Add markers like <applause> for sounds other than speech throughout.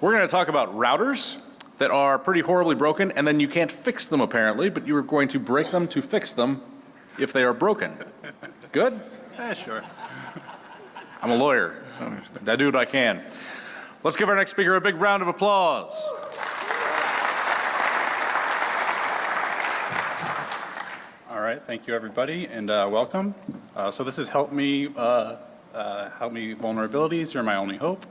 We're going to talk about routers that are pretty horribly broken and then you can't fix them apparently, but you're going to break them to fix them if they are broken. Good? Yeah, sure. I'm a lawyer. I do what I can. Let's give our next speaker a big round of applause. All right, thank you everybody and uh, welcome. Uh, so this is Help Me, uh, uh, Help Me Vulnerabilities, You're My Only Hope.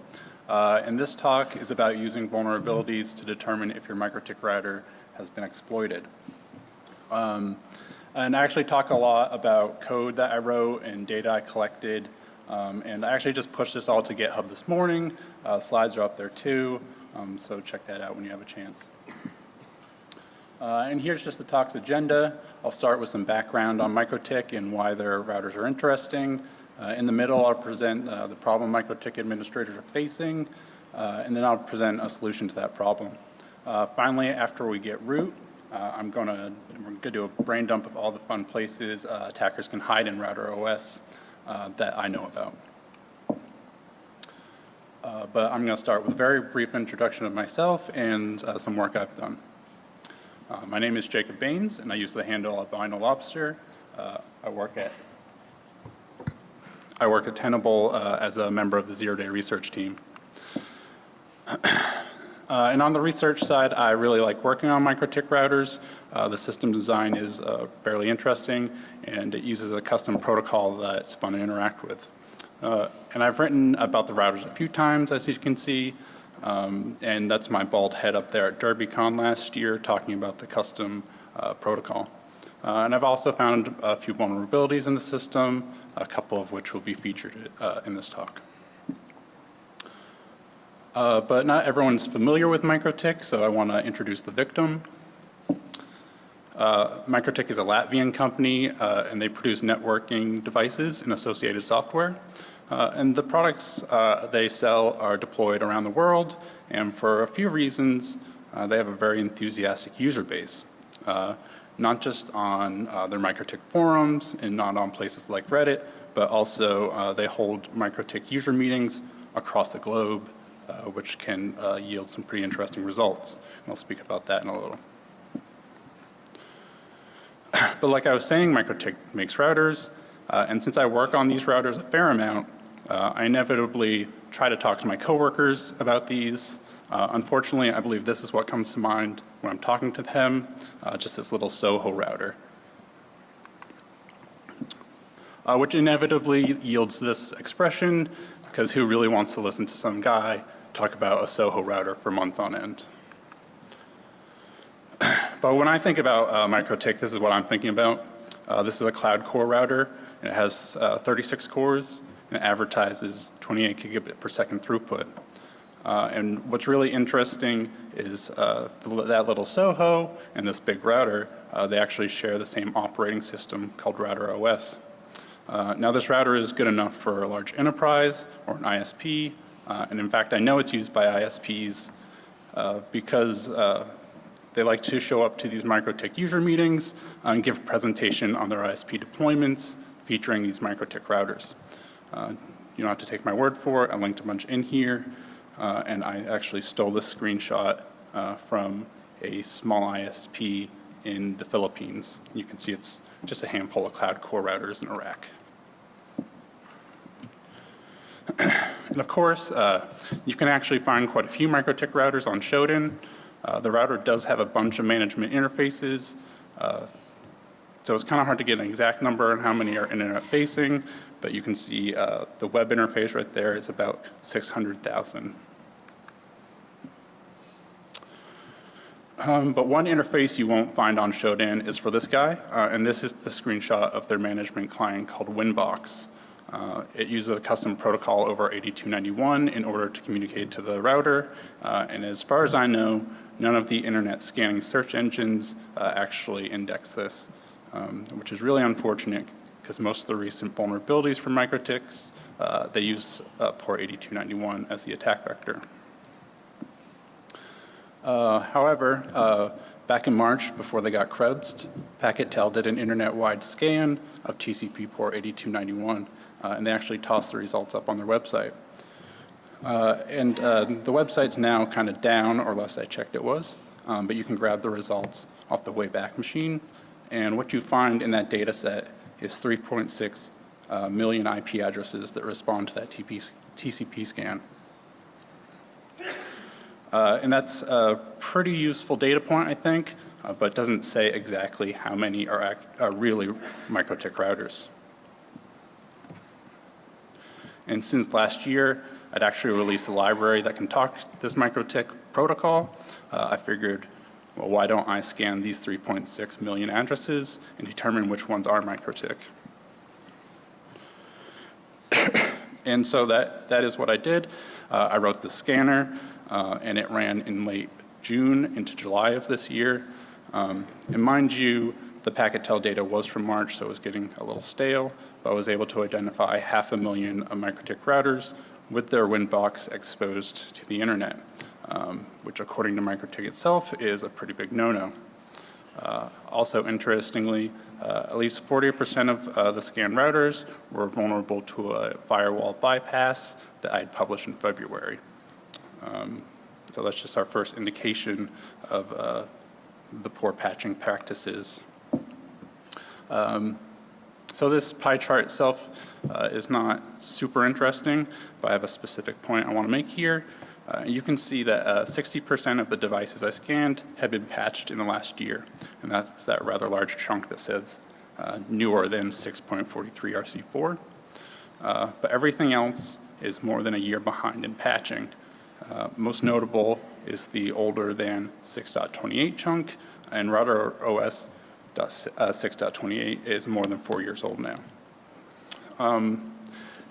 Uh, and this talk is about using vulnerabilities to determine if your MikroTik router has been exploited. Um, and I actually talk a lot about code that I wrote and data I collected. Um, and I actually just pushed this all to GitHub this morning. Uh, slides are up there too, um, so check that out when you have a chance. Uh, and here's just the talk's agenda. I'll start with some background on MikroTik and why their routers are interesting. Uh, in the middle, I'll present uh, the problem MikroTik administrators are facing, uh, and then I'll present a solution to that problem. Uh, finally, after we get root, uh, I'm going to we're to do a brain dump of all the fun places uh, attackers can hide in router OS that I know about. but I'm going to start with a very brief introduction of myself and some work I've done. my name is Jacob Baines, and I use the handle of albino lobster. I work at I work at Tenable uh, as a member of the zero day research team. <clears throat> Uh, and on the research side, I really like working on MikroTik routers. Uh, the system design is uh, fairly interesting and it uses a custom protocol that's fun to interact with. Uh, and I've written about the routers a few times as you can see. Um, and that's my bald head up there at DerbyCon last year talking about the custom uh, protocol. Uh, and I've also found a few vulnerabilities in the system, a couple of which will be featured uh, in this talk. Uh, but not everyone's familiar with MikroTik, so I want to introduce the victim. Uh, is a Latvian company uh, and they produce networking devices and associated software. Uh, and the products uh, they sell are deployed around the world and for a few reasons they have a very enthusiastic user base not just on uh, their MikroTik forums and not on places like Reddit, but also uh, they hold MikroTik user meetings across the globe, uh, which can uh, yield some pretty interesting results. And I'll speak about that in a little. <clears throat> but like I was saying, MikroTik makes routers, uh, and since I work on these routers a fair amount, uh, I inevitably try to talk to my coworkers about these. unfortunately, I believe this is what comes to mind when I'm talking to them, just this little Soho router. Uh, which inevitably yields this expression because who really wants to listen to some guy talk about a Soho router for months on end. <clears throat> but when I think about uh, this is what I'm thinking about. Uh, this is a cloud core router and it has uh, 36 cores and advertises 28 gigabit per second throughput. Uh, and what's really interesting is uh, that little Soho and this big router, uh, they actually share the same operating system called Router OS. Uh, now this router is good enough for a large enterprise or an ISP uh, and in fact I know it's used by ISPs uh, because they like to show up to these MikroTik user meetings and give a presentation on their ISP deployments featuring these MikroTik routers. you don't have to take my word for it. I linked a bunch in here. Uh, and I actually stole this screenshot uh, from a small ISP in the Philippines. You can see it's just a handful of cloud core routers in Iraq. <clears throat> and of course, uh, you can actually find quite a few MikroTik routers on Shodan. Uh, the router does have a bunch of management interfaces. Uh, so it's kind of hard to get an exact number on how many are internet facing, but you can see uh, the web interface right there is about 600,000. Um, but one interface you won't find on Shodan is for this guy, uh, and this is the screenshot of their management client called Winbox. Uh, it uses a custom protocol over 8291 in order to communicate to the router, uh, and as far as I know, none of the internet scanning search engines uh, actually index this, um, which is really unfortunate because most of the recent vulnerabilities for MikroTiks, uh, they use uh, port 8291 as the attack vector. Uh, however, back in March before they got Krebsed, PacketTel did an internet-wide scan of TCP port 8291 uh, and they actually toss the results up on their website. Uh, And uh, the website's now kind of down, or last I checked it was, um, but you can grab the results off the Wayback Machine. And what you find in that data set is 3.6 uh, million IP addresses that respond to that TP TCP scan. Uh, And that's a pretty useful data point, I think, uh, but doesn't say exactly how many are act- are really MikroTik routers. And since last year, I'd actually released a library that can talk this MikroTik protocol. Uh, I figured, well, why don't I scan these 3.6 million addresses and determine which ones are MikroTik? <coughs> And so that, that is what I did. Uh, I wrote the scanner, uh, and it ran in late June into July of this year. Um, and mind you, the Packetel data was from March, so it was getting a little stale, but I was able to identify half a million of MikroTik routers with their WinBox exposed to the internet, um, which according to MikroTik itself is a pretty big no-no. Uh, also interestingly, uh, at least 40% of uh, the scanned routers were vulnerable to a firewall bypass that I had published in February. Um, so that's just our first indication of uh, the poor patching practices. Um, so this pie chart itself uh, is not super interesting, but I have a specific point I want to make here. Uh, you can see that 60% of the devices I scanned have been patched in the last year, and that's that rather large chunk that says uh, newer than 6.43 RC4. Uh, but everything else is more than a year behind in patching. Uh, most notable is the older than 6.28 chunk, and router OS uh, 6.28 is more than four years old now. Um,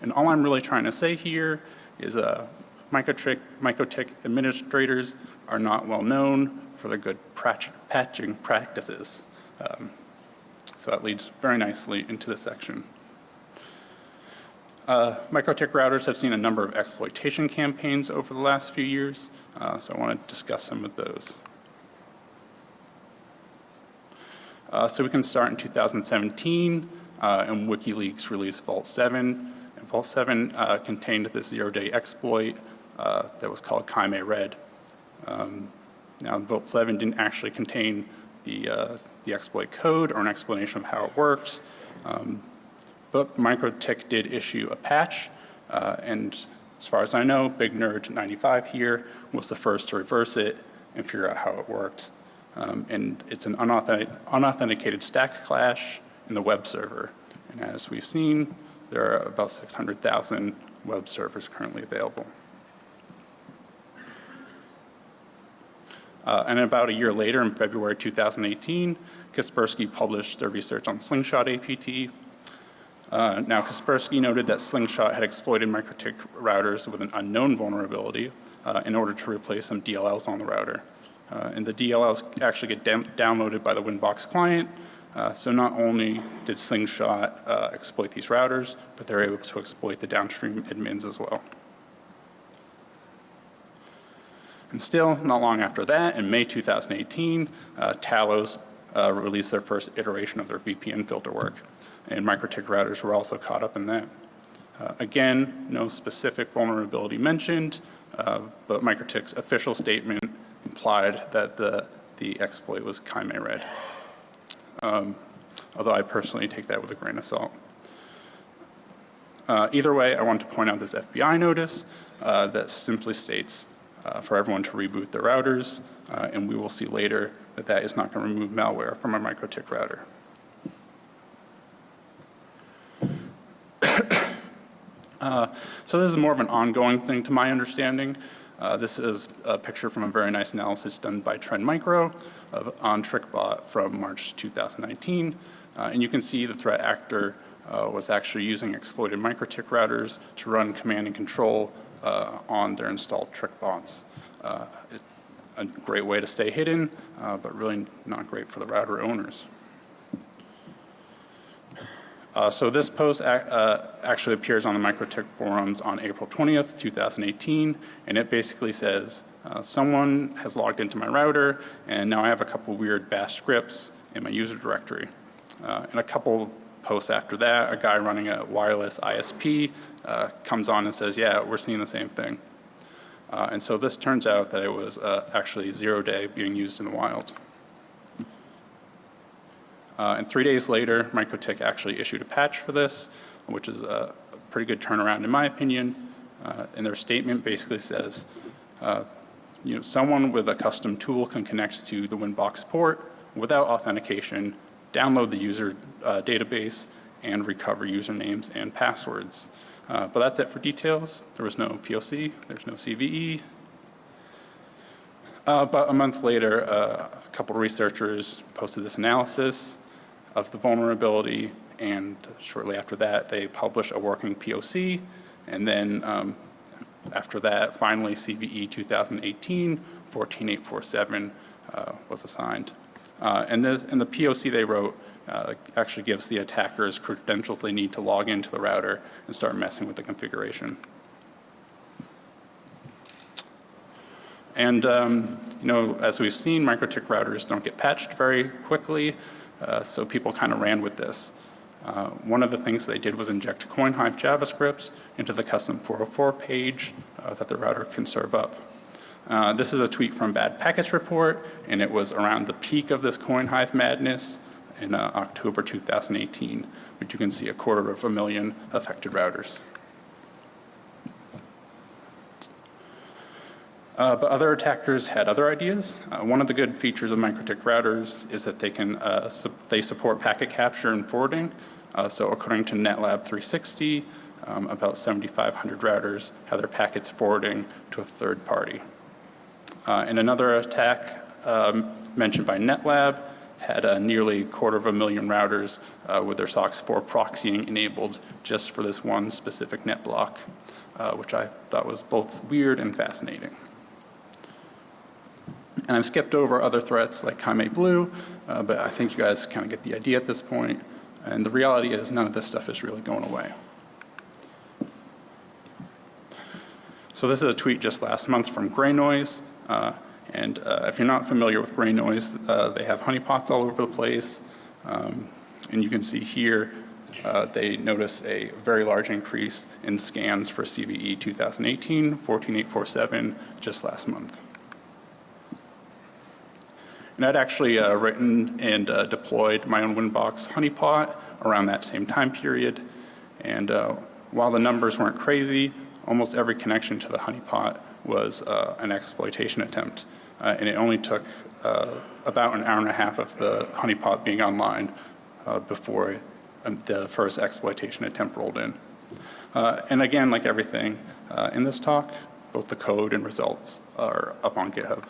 And all I'm really trying to say here is uh, Microtik, Microtik administrators are not well known for their good patching practices. Um, So that leads very nicely into this section. Uh, Microtik routers have seen a number of exploitation campaigns over the last few years, uh, so I want to discuss some of those. Uh, So we can start in 2017, uh, and WikiLeaks released Vault 7. And Vault 7 uh, contained this zero-day exploit uh, that was called Kaime Red. Um, Now, Vault 7 didn't actually contain the, uh, the exploit code or an explanation of how it works, um, but MikroTik did issue a patch, uh, and as far as I know, Big Nerd 95 here was the first to reverse it and figure out how it worked. Um, and it's an unauthentic- unauthenticated stack clash in the web server. And as we've seen, there are about 600,000 web servers currently available. Uh, and about a year later, in February 2018, Kaspersky published their research on Slingshot APT. Uh, now, Kaspersky noted that Slingshot had exploited MikroTik routers with an unknown vulnerability uh, in order to replace some DLLs on the router. Uh, and the DLLs actually get downloaded by the Winbox client. Uh, so not only did Slingshot uh, exploit these routers, but they're able to exploit the downstream admins as well. And still, not long after that, in May 2018, uh, Talos uh, released their first iteration of their VPN filter work, and MikroTik routers were also caught up in that. Uh, again, no specific vulnerability mentioned, uh, but MikroTik's official statement implied that the, the exploit was Kaime Red. Um, although I personally take that with a grain of salt. Uh, either way, I want to point out this FBI notice uh, that simply states uh, for everyone to reboot their routers, uh, and we will see later that that is not going to remove malware from a MikroTik router. <coughs> Uh, So this is more of an ongoing thing to my understanding. Uh, This is a picture from a very nice analysis done by Trend Micro of, on TrickBot from March 2019. Uh, And you can see the threat actor uh, was actually using exploited MikroTik routers to run command and control uh, on their installed TrickBots. Uh, A great way to stay hidden, but really not great for the router owners. Uh, So this post uh, actually appears on the MikroTik forums on April 20th, 2018, and it basically says, uh, someone has logged into my router, and now I have a couple weird bash scripts in my user directory. Uh, And a couple posts after that, a guy running a wireless ISP uh, comes on and says, yeah, we're seeing the same thing. Uh, And so this turns out that it was actually zero day being used in the wild. Uh, And three days later, MikroTik actually issued a patch for this, which is a pretty good turnaround in my opinion. Uh, And their statement basically says, uh, you know, someone with a custom tool can connect to the Winbox port without authentication, download the user uh, database, and recover usernames and passwords. Uh, But that's it for details. There was no POC, there's no CVE. Uh, About a month later, uh, a couple researchers posted this analysis of the vulnerability, and shortly after that, they published a working POC, and then um, after that, finally CVE 2018 14847 uh, was assigned. Uh, And the, and the POC they wrote uh, actually gives the attackers credentials they need to log into the router and start messing with the configuration. And, um, you know, as we've seen, MikroTik routers don't get patched very quickly, uh, so people kind of ran with this. Uh, one of the things they did was inject CoinHive JavaScripts into the custom 404 page uh, that the router can serve up. Uh, this is a tweet from Bad Packets Report, and it was around the peak of this CoinHive madness in uh, October 2018, which you can see a quarter of a million affected routers. Uh, but other attackers had other ideas. Uh, one of the good features of MikroTik routers is that they can uh, su they support packet capture and forwarding. Uh, so according to NetLab 360, um, about 7,500 routers have their packets forwarding to a third party. Uh, and another attack um, mentioned by NetLab had a nearly quarter of a million routers uh, with their SOCKS 4 proxying enabled just for this one specific net block, which I thought was both weird and fascinating. And I've skipped over other threats like Kaime Blue, uh, but I think you guys kind of get the idea at this point. And the reality is none of this stuff is really going away. So this is a tweet just last month from Gray Noise. Uh, and uh, if you're not familiar with Gray Noise, uh, they have honeypots all over the place. Um, and you can see here uh, they notice a very large increase in scans for CVE 2018 14847 just last month. And I'd actually uh, written and uh, deployed my own Winbox honeypot around that same time period. And uh, while the numbers weren't crazy, almost every connection to the honeypot was uh, an exploitation attempt. Uh, and it only took uh, about an hour and a half of the honeypot being online before um, the first exploitation attempt rolled in. and again, like everything in this talk, both the code and results are up on GitHub.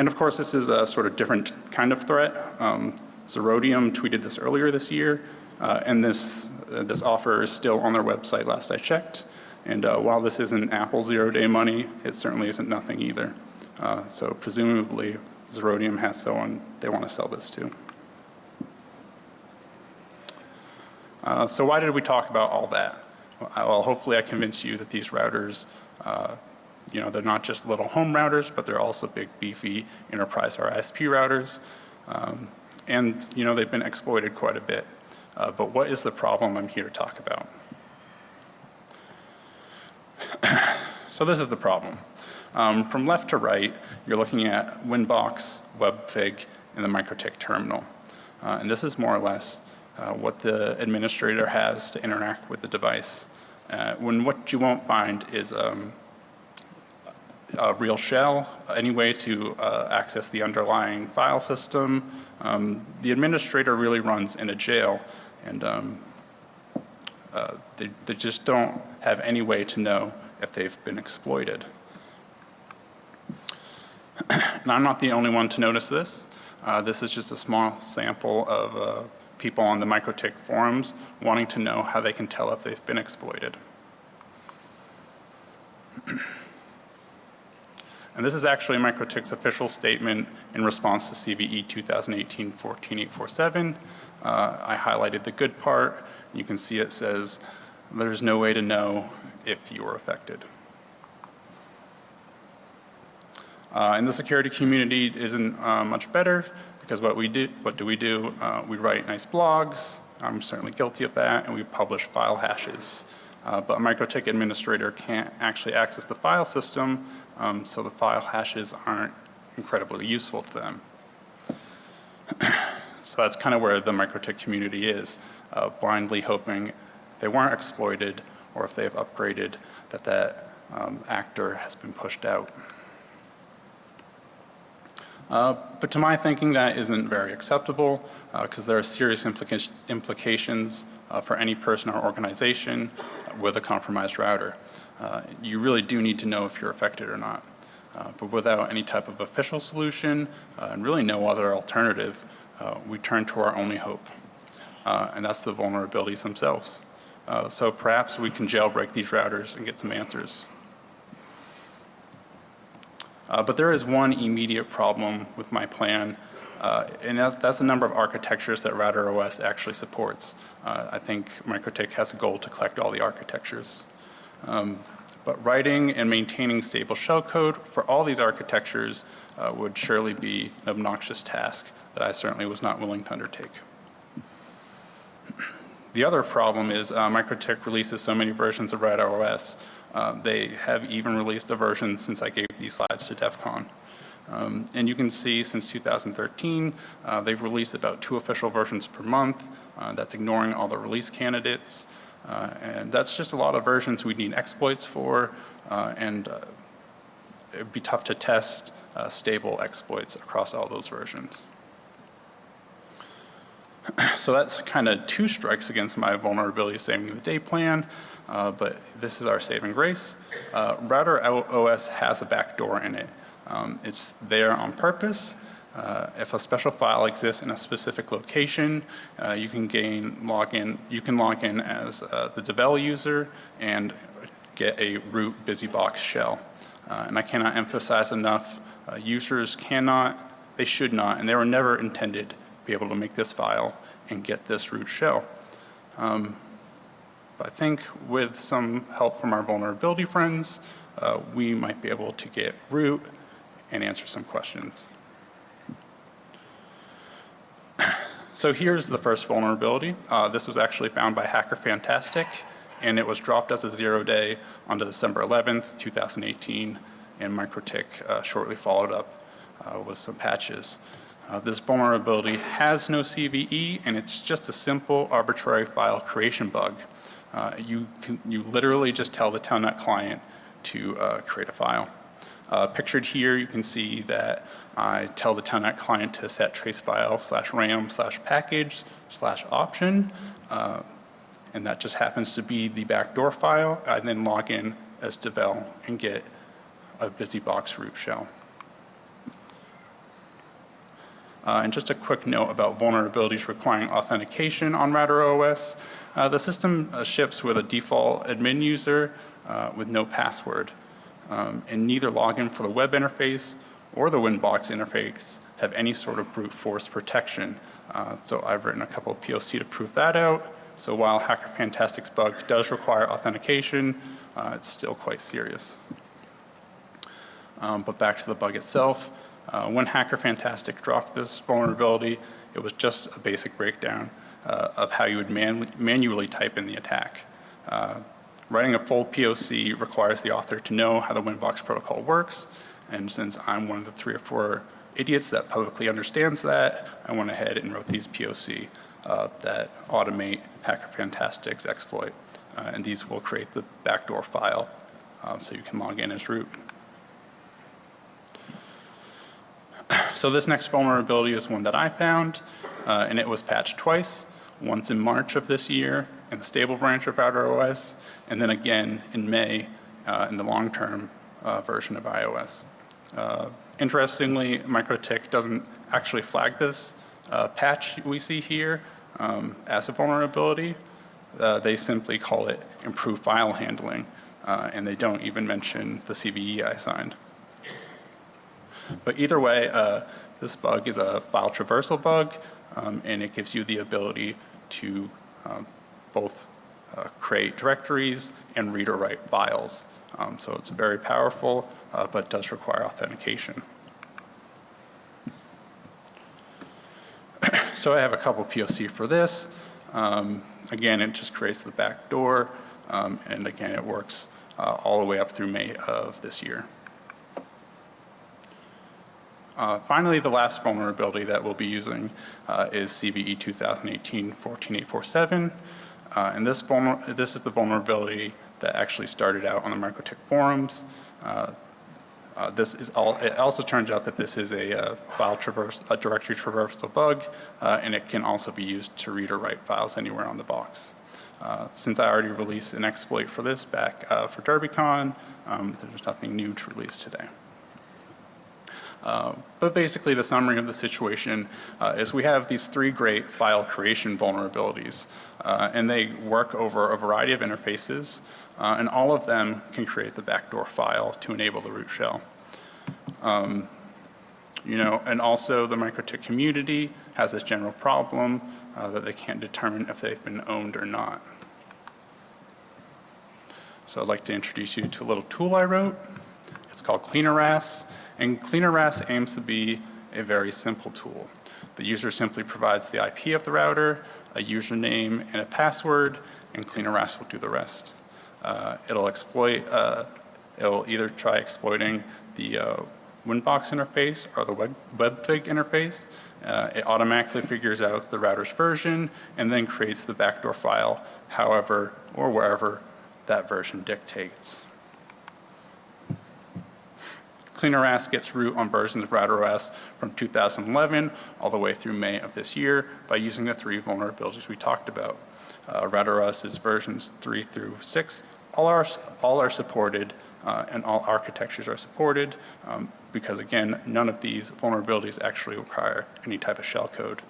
And of course, this is a sort of different kind of threat. Um, Zerodium tweeted this earlier this year, uh, and this, uh, this offer is still on their website last I checked. And uh, while this isn't Apple zero-day money, it certainly isn't nothing either. Uh, so presumably, Zerodium has someone they want to sell this to. Uh, so why did we talk about all that? Well, hopefully I convinced you that these routers uh, you know, they're not just little home routers, but they're also big, beefy enterprise RISP routers. Um, and, you know, they've been exploited quite a bit. Uh, but what is the problem I'm here to talk about? <coughs> so this is the problem. Um, from left to right, you're looking at Winbox, WebFig, and the MikroTik terminal. Uh, and this is more or less uh, what the administrator has to interact with the device. Uh, when what you won't find is um, a real shell, any way to uh, access the underlying file system. Um, the administrator really runs in a jail and um, uh, they, they just don't have any way to know if they've been exploited. <clears throat> and I'm not the only one to notice this. Uh, this is just a small sample of uh, people on the MikroTik forums wanting to know how they can tell if they've been exploited. <clears throat> And this is actually MikroTik's official statement in response to CVE 2018-14847. Uh, I highlighted the good part. You can see it says there's no way to know if you were affected. Uh, and the security community isn't uh, much better because what we do, what do we do? Uh, we write nice blogs. I'm certainly guilty of that, and we publish file hashes. uh, but a MikroTik administrator can't actually access the file system, um, so the file hashes aren't incredibly useful to them. <clears throat> So that's kind of where the MikroTik community is, uh, blindly hoping they weren't exploited or if they've upgraded that that um, actor has been pushed out. Uh, but to my thinking that isn't very acceptable because there are serious implica implications uh, for any person or organization with a compromised router. Uh, you really do need to know if you're affected or not. Uh, but without any type of official solution uh, and really no other alternative, uh, we turn to our only hope, uh, and that's the vulnerabilities themselves. So perhaps we can jailbreak these routers and get some answers. But there is one immediate problem with my plan, uh, and that's, the number of architectures that Router OS actually supports. Uh, I think MikroTik has a goal to collect all the architectures. Um, but writing and maintaining stable shellcode for all these architectures uh, would surely be an obnoxious task that I certainly was not willing to undertake. The other problem is uh, MikroTik releases so many versions of Router OS. Uh, they have even released a version since I gave these slides to DEF CON. Um, and you can see since 2013, uh, they've released about two official versions per month. Uh, that's ignoring all the release candidates. Uh, and that's just a lot of versions we'd need exploits for. Uh, and uh, it'd be tough to test uh, stable exploits across all those versions. <clears throat> So that's kind of two strikes against my vulnerability saving the day plan, uh, but this is our saving grace. Uh, Router OS has a backdoor in it. Um, it's there on purpose. Uh, if a special file exists in a specific location, uh, you can gain login. You can log in as uh, the Devel user and get a root BusyBox shell. Uh, and I cannot emphasize enough: uh, users cannot, they should not, and they were never intended to be able to make this file and get this root shell. Um, but I think with some help from our vulnerability friends, uh, we might be able to get root and answer some questions. So here's the first vulnerability. Uh, this was actually found by Hacker Fantastic and it was dropped as a zero day on December 11th, 2018 and MikroTik uh, shortly followed up uh, with some patches. Uh, this vulnerability has no CVE and it's just a simple arbitrary file creation bug. Uh, you, can, you literally just tell the Telnet client to uh, create a file. Uh, pictured here you can see that I tell the Telnet client to set trace file slash ram slash package slash option uh, and that just happens to be the backdoor file. I then log in as Devel and get a BusyBox root shell. Uh, and just a quick note about vulnerabilities requiring authentication on Router OS. Uh, the system uh, ships with a default admin user uh, with no password. Um, and neither login for the web interface or the Winbox interface have any sort of brute force protection. Uh, so I've written a couple of POC to prove that out. So while Hacker Fantastic's bug does require authentication, uh, it's still quite serious. Um, but back to the bug itself. Uh, when Hacker Fantastic dropped this vulnerability, it was just a basic breakdown uh, of how you would man manually type in the attack. Writing a full POC requires the author to know how the Winbox protocol works, and since I'm one of the three or four idiots that publicly understands that, I went ahead and wrote these POC uh, that automate Hacker Fantastic's exploit. Uh, and these will create the backdoor file um, so you can log in as root. So this next vulnerability is one that I found uh, and it was patched twice, once in March of this year in the stable branch of OS and then again in May uh, in the long term uh, version of iOS. Uh, interestingly, MikroTik doesn't actually flag this uh, patch we see here um, as a vulnerability. Uh, they simply call it improved file handling and they don't even mention the CVE I signed. But either way, uh, this bug is a file traversal bug um, and it gives you the ability to um, both uh, create directories and read or write files. Um, so it's very powerful uh, but does require authentication. <clears throat> so I have a couple POC for this. Um, again, it just creates the back door Um, And again, it works uh, all the way up through May of this year. Uh, Finally, the last vulnerability that we'll be using uh, is CVE 2018-14847. Uh, And this this is the vulnerability that actually started out on the Microtik forums. Uh, uh, This is all, it also turns out that this is a uh, file traverse, a directory traversal bug, uh, and it can also be used to read or write files anywhere on the box. Uh, Since I already released an exploit for this back for DerbyCon, um, there's nothing new to release today. Uh, But basically, the summary of the situation uh, is we have these three great file creation vulnerabilities, uh, and they work over a variety of interfaces, uh, and all of them can create the backdoor file to enable the root shell. Um, You know, and also the MikroTik community has this general problem uh, that they can't determine if they've been owned or not. So I'd like to introduce you to a little tool I wrote. It's called CleanerRAS, and CleanerRAS aims to be a very simple tool. The user simply provides the IP of the router, a username, and a password, and CleanerRAS will do the rest. Uh, it'll exploit, uh, it'll either try exploiting the uh, Winbox interface or the web, WebFig interface. Uh, it automatically figures out the router's version and then creates the backdoor file however or wherever that version dictates. CleanerRAS gets root on versions of RouterOS from 2011 all the way through May of this year by using the three vulnerabilities we talked about. Uh, RouterOS is versions 3 through 6. All are, all are supported uh, and all architectures are supported um, because again, none of these vulnerabilities actually require any type of shell code.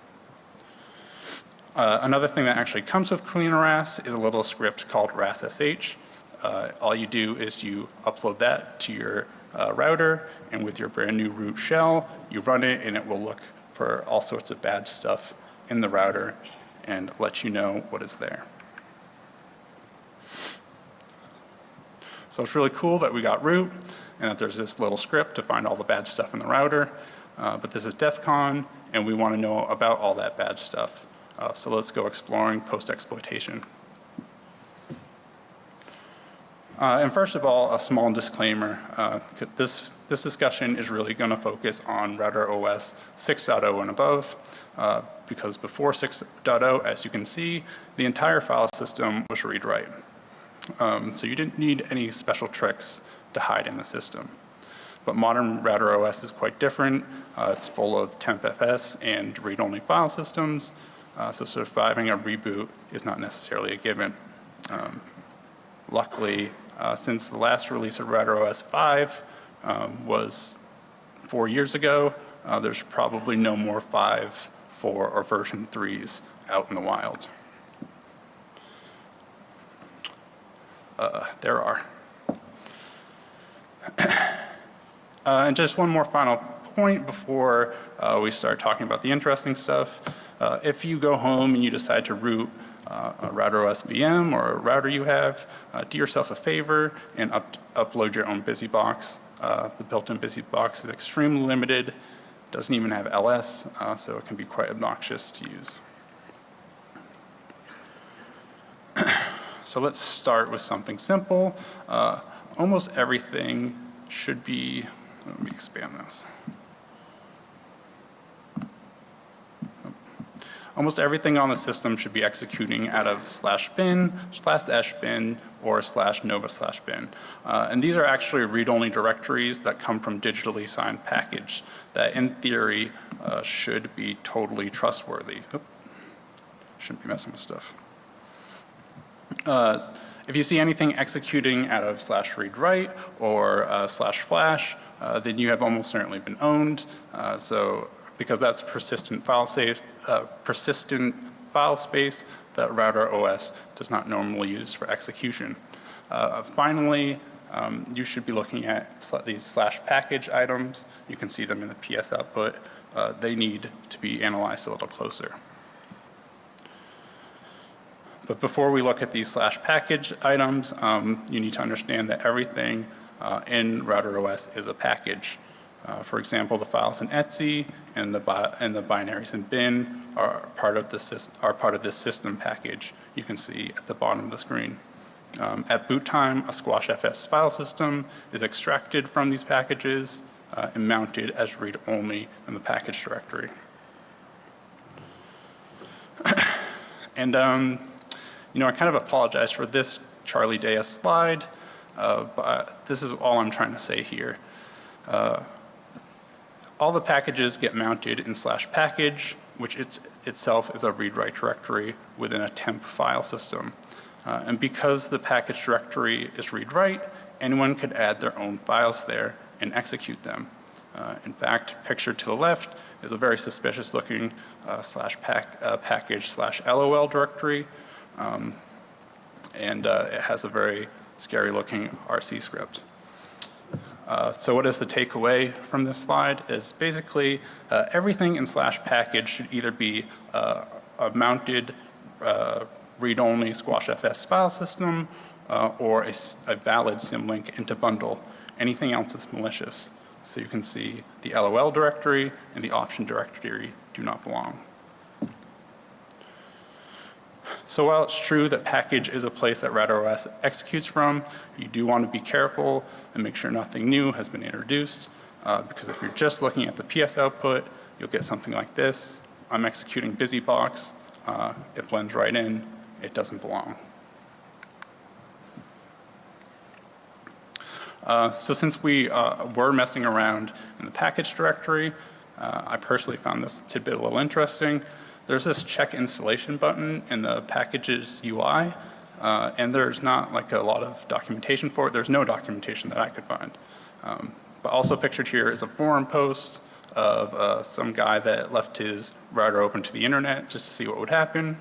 Uh, another thing that actually comes with CleanerRAS is a little script called RASSH. Uh, all you do is you upload that to your uh, router and with your brand new root shell, you run it and it will look for all sorts of bad stuff in the router and let you know what is there. So it's really cool that we got root and that there's this little script to find all the bad stuff in the router. Uh, but this is DEF CON and we want to know about all that bad stuff. Uh, so let's go exploring post-exploitation. Uh, and first of all, a small disclaimer. Uh, this, this discussion is really going to focus on Router OS 6.0 and above, uh, because before 6.0, as you can see, the entire file system was read-write. Um, so you didn't need any special tricks to hide in the system. But modern Router OS is quite different. Uh, it's full of tempfs and read-only file systems, uh, so surviving a reboot is not necessarily a given. Um, luckily, uh, since the last release of Router OS 5 um, was four years ago, uh, there's probably no more 5, 4, or version 3s out in the wild. Uh, there are. <coughs> Uh, and just one more final point before uh, we start talking about the interesting stuff. Uh, if you go home and you decide to root uh, a router OS VM or a router you have, uh, do yourself a favor and up upload your own BusyBox. Uh, the built-in BusyBox is extremely limited, doesn't even have LS, uh, so it can be quite obnoxious to use. <coughs> so let's start with something simple. Uh, almost everything should be, let me expand this. Almost everything on the system should be executing out of slash bin, slash bin, or slash nova slash bin. Uh, and these are actually read-only directories that come from digitally signed package that in theory uh, should be totally trustworthy. Oop. Shouldn't be messing with stuff. Uh, if you see anything executing out of slash read write or uh, slash flash, uh, then you have almost certainly been owned. Uh, so because that's persistent file safe, uh, persistent file space that router OS does not normally use for execution. Uh, finally, um, you should be looking at sl these slash package items. You can see them in the PS output. Uh, they need to be analyzed a little closer. But before we look at these slash package items, um, you need to understand that everything uh, in router OS is a package. Uh, for example, the files in etc and the, and the binaries in bin are part, of the are part of this system package you can see at the bottom of the screen. Um, At boot time, a Squash FS file system is extracted from these packages uh, and mounted as read-only in the package directory. <coughs> And, um, you know, I kind of apologize for this Charlie Day slide, uh, but this is all I'm trying to say here. Uh, all the packages get mounted in slash package, which it's, itself is a read-write directory within a temp file system. Uh, and because the package directory is read-write, anyone could add their own files there and execute them. Uh, in fact, pictured to the left is a very suspicious looking uh, slash pack, uh, package slash LOL directory. Um, and uh, it has a very scary looking RC script. Uh, so what is the takeaway from this slide is basically uh, everything in slash package should either be uh, a mounted uh, read-only squash FS file system uh, or a, a valid symlink into bundle. Anything else is malicious. So you can see the LOL directory and the option directory do not belong. So while it's true that package is a place that RadOS executes from, you do want to be careful and make sure nothing new has been introduced. Uh, because if you're just looking at the PS output, you'll get something like this. I'm executing BusyBox. Uh, it blends right in. It doesn't belong. Uh, so since we uh, were messing around in the package directory, uh, I personally found this tidbit a little interesting. There's this check installation button in the packages UI, uh, and there's not like a lot of documentation for it. There's no documentation that I could find. Um, but also pictured here is a forum post of uh, some guy that left his router open to the internet just to see what would happen.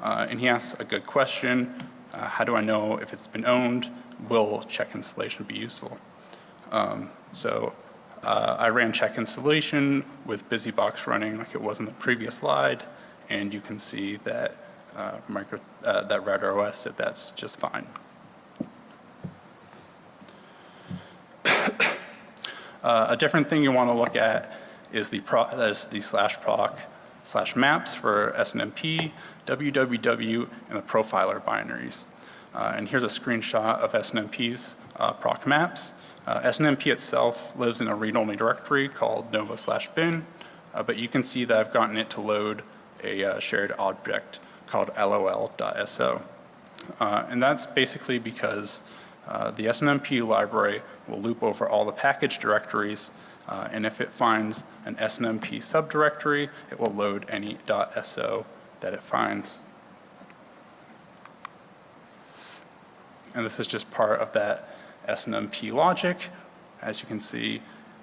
Uh, and he asks a good question, uh, how do I know if it's been owned? Will check installation be useful? Um, so uh, I ran check installation with BusyBox running like it was in the previous slide, and you can see that uh, micro, uh, that router OS said that's just fine. Uh, a different thing you want to look at is the, pro, is the slash proc slash maps for SNMP, www, and the profiler binaries. Uh, and here's a screenshot of SNMP's uh, proc maps. Uh, SNMP itself lives in a read-only directory called nova slash bin, uh, but you can see that I've gotten it to load a uh, shared object called lol.so. Uh, and that's basically because uh, the SNMP library will loop over all the package directories uh, and if it finds an SNMP subdirectory, it will load any .so that it finds. And this is just part of that SNMP logic. As you can see,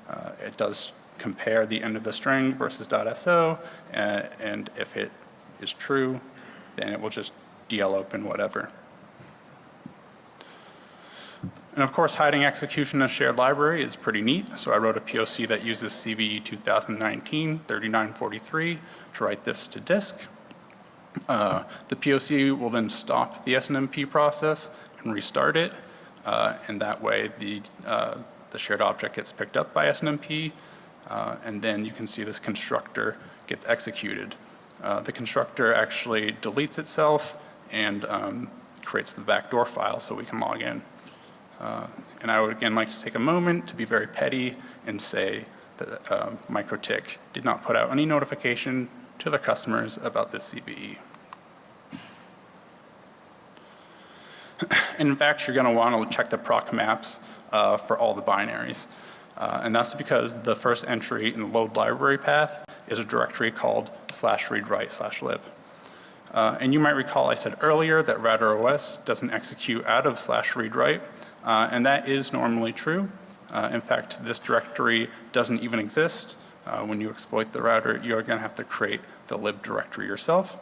uh, it does compare the end of the string versus .so, and, and if it is true, then it will just DL open whatever. And of course, hiding execution in a shared library is pretty neat. So I wrote a POC that uses CVE 2019-3943 to write this to disk. Uh, the POC will then stop the SNMP process and restart it. Uh, and that way the, uh, the shared object gets picked up by SNMP. Uh, and then you can see this constructor gets executed. Uh, the constructor actually deletes itself and um, creates the backdoor file so we can log in. Uh, and I would again like to take a moment to be very petty and say that MikroTik did not put out any notification to the customers about this CVE. <clears throat> in fact, you're going to want to check the proc maps uh, for all the binaries. Uh, and that's because the first entry in the load library path is a directory called slash read write slash lib. Uh, and you might recall I said earlier that RadOS doesn't execute out of slash read write. Uh, and that is normally true. Uh, in fact, this directory doesn't even exist. Uh, when you exploit the router, you're going to have to create the lib directory yourself.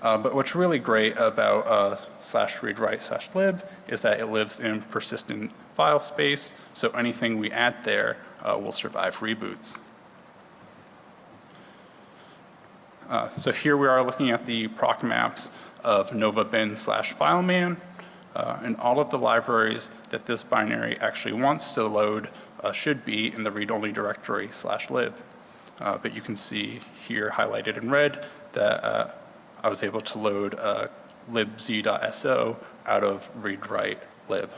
Uh, but what's really great about uh, slash read write slash lib is that it lives in persistent file space, so anything we add there uh, will survive reboots. so here we are looking at the proc maps of nova bin slash fileman uh, and all of the libraries that this binary actually wants to load uh, should be in the read-only directory slash lib. Uh, but you can see here highlighted in red that uh, I was able to load uh, libz.so out of read write lib.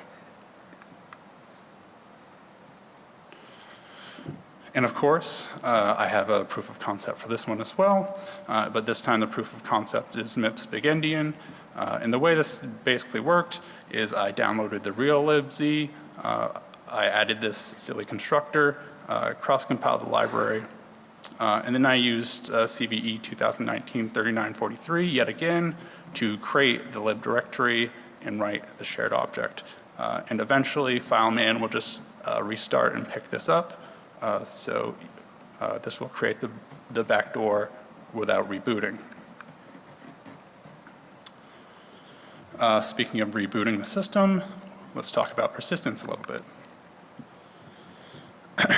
And of course, uh, I have a proof of concept for this one as well, uh, but this time the proof of concept is MIPS big endian. Uh, and the way this basically worked is I downloaded the real libz, uh, I added this silly constructor, uh, cross-compiled the library, uh, and then I used CVE 2019-3943 yet again to create the lib directory and write the shared object. And eventually FileMan will just restart and pick this up. Uh, so uh, this will create the, the backdoor without rebooting. Uh, speaking of rebooting the system, let's talk about persistence a little bit. <coughs>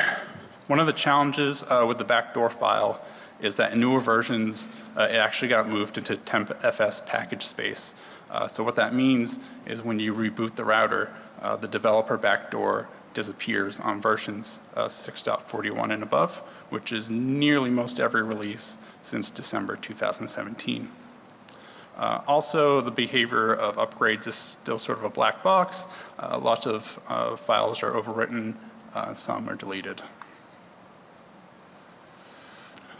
One of the challenges uh, with the backdoor file is that in newer versions, uh, it actually got moved into tempfs package space. Uh, so what that means is when you reboot the router, uh, the developer backdoor disappears on versions uh, 6.41 and above, which is nearly most every release since December 2017. Uh, also, the behavior of upgrades is still sort of a black box. Uh, lots of uh, files are overwritten, uh, some are deleted.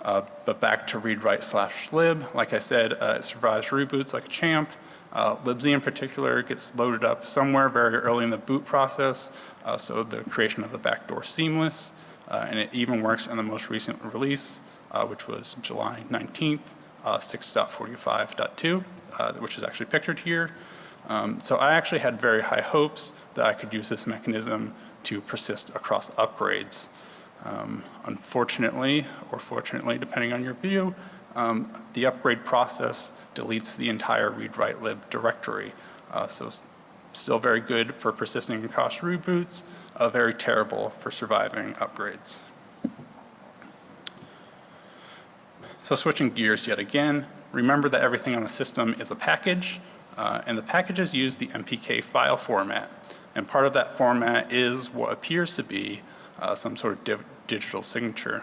Uh, but back to read write slash lib, like I said, uh, it survives reboots like a champ. Uh, libz in particular gets loaded up somewhere very early in the boot process, uh, so the creation of the backdoor seamless, uh, and it even works in the most recent release, uh, which was July 19th, 6.45.2, which is actually pictured here. Um, so I actually had very high hopes that I could use this mechanism to persist across upgrades. Um, unfortunately, or fortunately, depending on your view, um, the upgrade process deletes the entire read-write lib directory. Uh, so still very good for persisting across reboots, uh, very terrible for surviving upgrades. So switching gears yet again, remember that everything on the system is a package, uh, and the packages use the MPK file format. And part of that format is what appears to be uh, some sort of digital signature.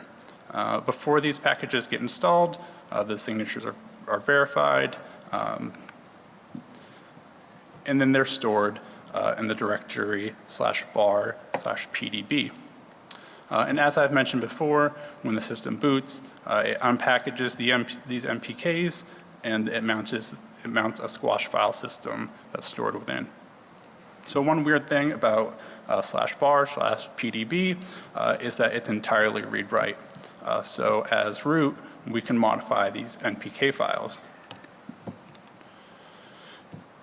Uh, before these packages get installed, uh, the signatures are, are verified, um, and then they're stored uh, in the directory slash var slash pdb. Uh, and as I've mentioned before, when the system boots, uh, it unpackages the MP these MPKs and it mounts, it mounts a squash file system that's stored within. So one weird thing about uh, slash var slash pdb uh, is that it's entirely read write. Uh, so as root, we can modify these NPK files.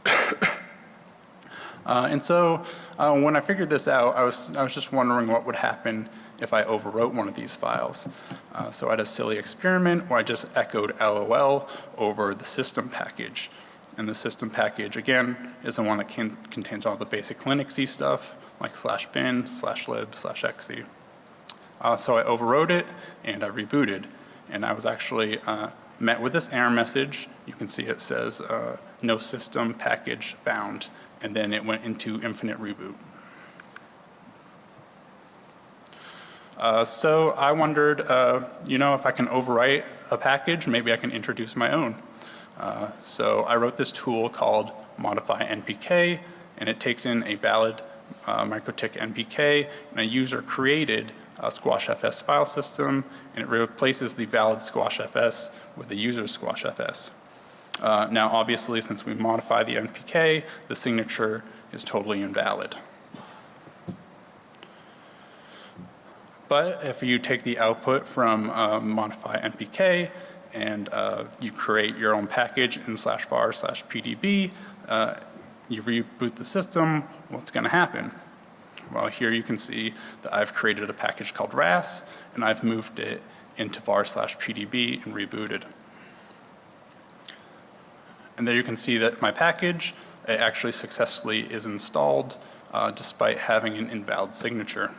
<coughs> Uh, and so uh, when I figured this out, I was, I was just wondering what would happen if I overwrote one of these files. Uh, so I had a silly experiment where I just echoed LOL over the system package. And the system package, again, is the one that can, contains all the basic Linuxy stuff, like slash bin, slash lib, slash exe. Uh, so I overwrote it and I rebooted. And I was actually uh, met with this error message. You can see it says uh, no system package found. And then it went into infinite reboot. Uh, so I wondered, uh, you know, if I can overwrite a package, maybe I can introduce my own. Uh, so I wrote this tool called modify NPK and it takes in a valid uh, MikroTik NPK and a user created uh, SquashFS file system and it replaces the valid SquashFS with the user's SquashFS. Uh, now obviously since we modify the NPK, the signature is totally invalid. But if you take the output from uh, modify NPK and uh, you create your own package in slash var slash pdb, uh, you reboot the system, what's going to happen? Well, here you can see that I've created a package called RAS and I've moved it into var slash pdb and rebooted. And there you can see that my package actually successfully is installed uh, despite having an invalid signature.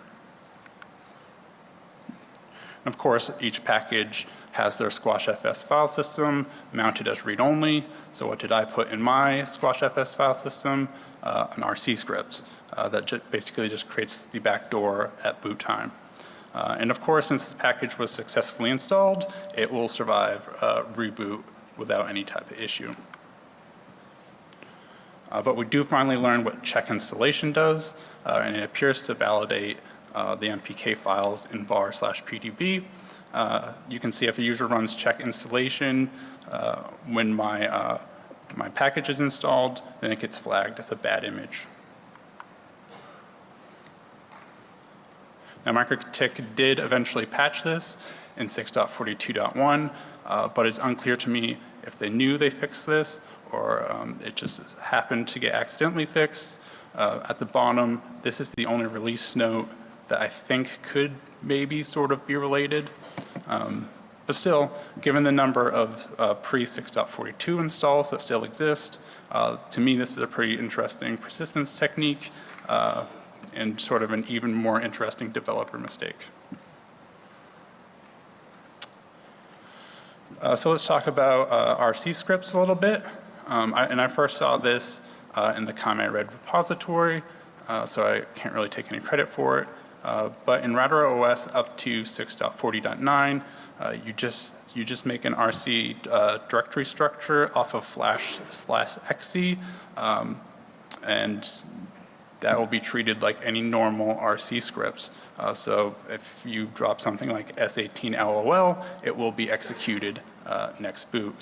And of course, each package has their SquashFS file system mounted as read-only. So what did I put in my SquashFS file system? Uh, an RC script uh, that ju basically just creates the backdoor at boot time. Uh, and of course, since this package was successfully installed, it will survive uh, reboot without any type of issue. Uh, But we do finally learn what check installation does, uh, and it appears to validate the MPK files in var slash PDB. Uh, You can see if a user runs check installation, uh, when my, uh, my package is installed, then it gets flagged as a bad image. Now MikroTik did eventually patch this in 6.42.1, uh, but it's unclear to me if they knew they fixed this or um, it just happened to get accidentally fixed. Uh, at the bottom, this is the only release note that I think could maybe sort of be related. Um, but still, given the number of uh, pre-6.42 installs that still exist, uh, to me this is a pretty interesting persistence technique uh, and sort of an even more interesting developer mistake. Uh, so let's talk about uh, RC scripts a little bit. Um, I, and I first saw this uh, in the comment read repository, uh, so I can't really take any credit for it. Uh, but in Router OS up to 6.40.9, uh, you just you just make an RC uh, directory structure off of flash slash XC, um, and that will be treated like any normal RC scripts. Uh, so if you drop something like S18 LOL, it will be executed uh, next boot.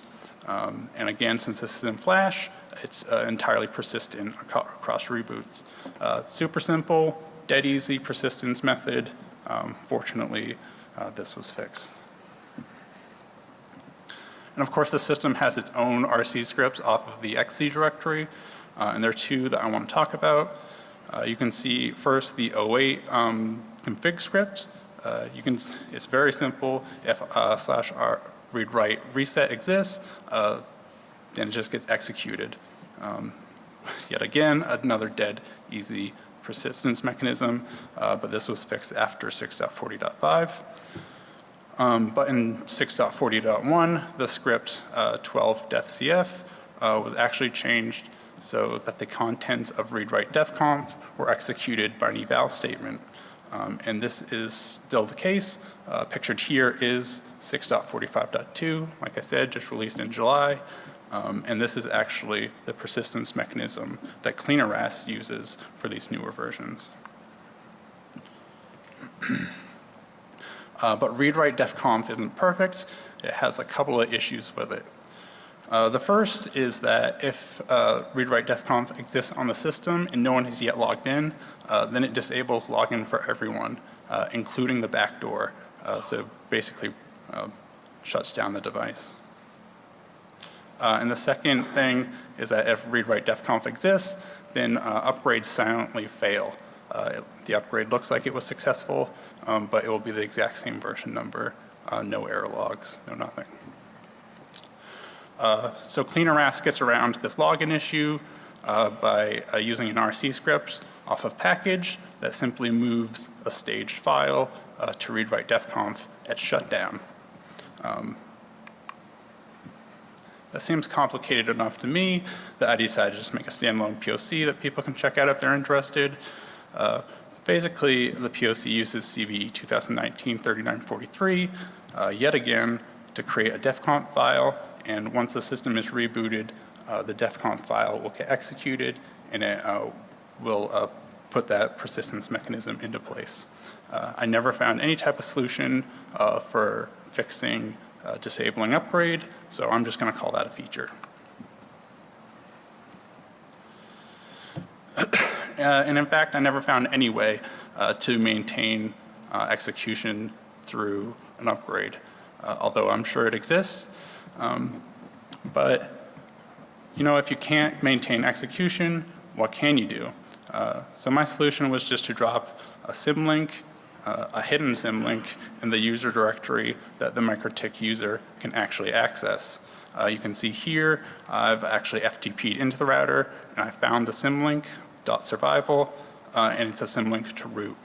Um, and again, since this is in Flash, it's uh, entirely persistent across reboots. Uh, super simple, dead easy persistence method. Um, fortunately, uh, this was fixed. And of course, the system has its own RC scripts off of the XC directory, uh, and there are two that I want to talk about. Uh, you can see first the 08 um, config script. Uh, you can, it's very simple. If uh, slash r read write reset exists, uh, then it just gets executed. Um, <laughs> yet again, another dead easy persistence mechanism, uh, but this was fixed after 6.40.5. Um, but in 6.40.1, the script uh, 12 defcf uh, was actually changed so that the contents of read write defconf were executed by an eval statement. Um, and this is still the case. Uh, pictured here is 6.45.2, like I said, just released in July. Um, and this is actually the persistence mechanism that CleanRAS uses for these newer versions. <clears throat> uh, but read write defconf isn't perfect. It has a couple of issues with it. Uh, the first is that if uh, read write defconf exists on the system and no one has yet logged in, uh, then it disables login for everyone, uh, including the backdoor. Uh, so basically uh, shuts down the device. And the second thing is that if read write defconf exists, then uh, upgrades silently fail. uh the upgrade looks like it was successful, um, but it will be the exact same version number, no error logs, no nothing. Uh, so CleanRAS gets around this login issue uh, by uh, using an RC script off of package that simply moves a staged file uh, to read write defconf at shutdown. Um, that seems complicated enough to me that I decided to just make a standalone POC that people can check out if they're interested. Uh, basically, the POC uses CVE 2019-3943 uh, yet again to create a DEFCON file and once the system is rebooted, uh, the DEFCON file will get executed and it uh, will uh, put that persistence mechanism into place. Uh, I never found any type of solution for fixing uh, disabling upgrade, so I'm just going to call that a feature. <coughs> uh, and in fact, I never found any way uh, to maintain execution through an upgrade, although I'm sure it exists. Um, but, you know, if you can't maintain execution, what can you do? Uh, so my solution was just to drop a symlink, uh, a hidden symlink in the user directory that the MikroTik user can actually access. Uh, you can see here I've actually FTP'd into the router and I found the symlink dot survival uh, and it's a symlink to root.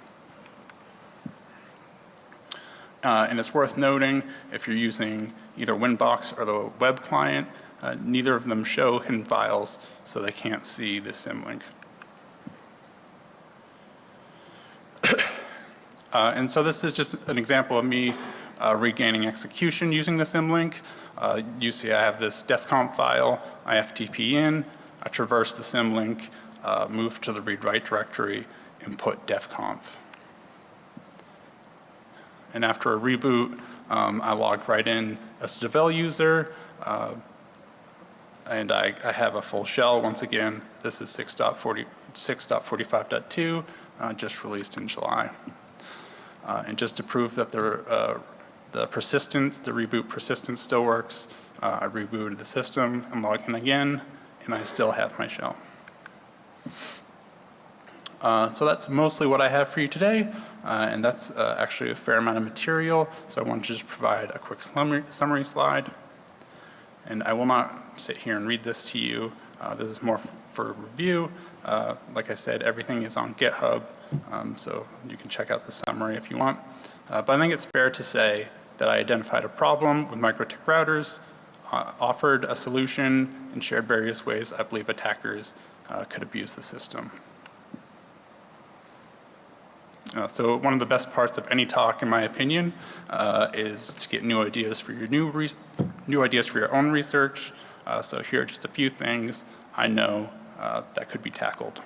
Uh, and it's worth noting if you're using either Winbox or the web client, uh, neither of them show hidden files so they can't see the symlink. Uh, and so this is just an example of me uh, regaining execution using the symlink. Uh, you see I have this defconf file, I FTP in, I traverse the symlink, uh, move to the read-write directory, and put defconf. And after a reboot, um, I log right in as a Devel user, uh, and I, I have a full shell once again. This is 6.40 6.45.2, uh, just released in July. Uh, and just to prove that the, uh, the persistence, the reboot persistence still works, uh, I rebooted the system, I'm logged in again, and I still have my shell. Uh, so that's mostly what I have for you today, uh, and that's uh, actually a fair amount of material, so I wanted to just provide a quick summary, summary slide. And I will not sit here and read this to you. This is more for review. Like I said, everything is on GitHub, um, so you can check out the summary if you want. Uh, but I think it's fair to say that I identified a problem with MikroTik routers, uh, offered a solution, and shared various ways I believe attackers uh, could abuse the system. Uh, so one of the best parts of any talk, in my opinion, uh, is to get new ideas for your new new ideas for your own research. Uh, so here are just a few things I know uh, that could be tackled.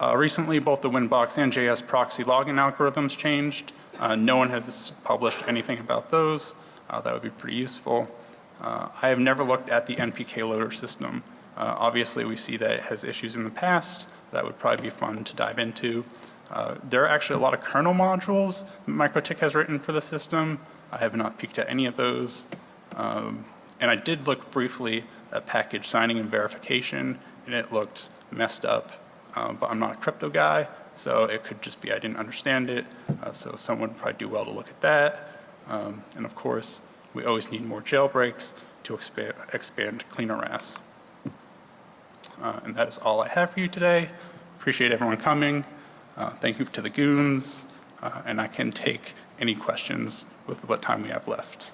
Uh, recently, both the Winbox and JS proxy login algorithms changed. Uh, no one has published anything about those. that would be pretty useful. I have never looked at the NPK loader system. obviously, we see that it has issues in the past that would probably be fun to dive into. Uh, there are actually a lot of kernel modules MikroTik has written for the system. I have not peeked at any of those. Um, and I did look briefly at package signing and verification, and it looked messed up. Um, but I'm not a crypto guy, so it could just be I didn't understand it. Uh, so someone would probably do well to look at that. Um, and of course, we always need more jailbreaks to expand, expand CleanRS. Uh, and that is all I have for you today. Appreciate everyone coming. Uh, thank you to the goons. Uh, and I can take any questions with what time we have left.